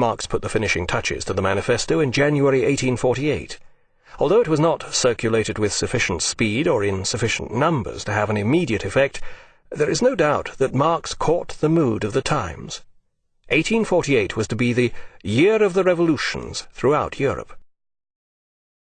Marx put the finishing touches to the manifesto in January 1848. Although it was not circulated with sufficient speed or in sufficient numbers to have an immediate effect, there is no doubt that Marx caught the mood of the times. 1848 was to be the "year of the revolutions" throughout Europe.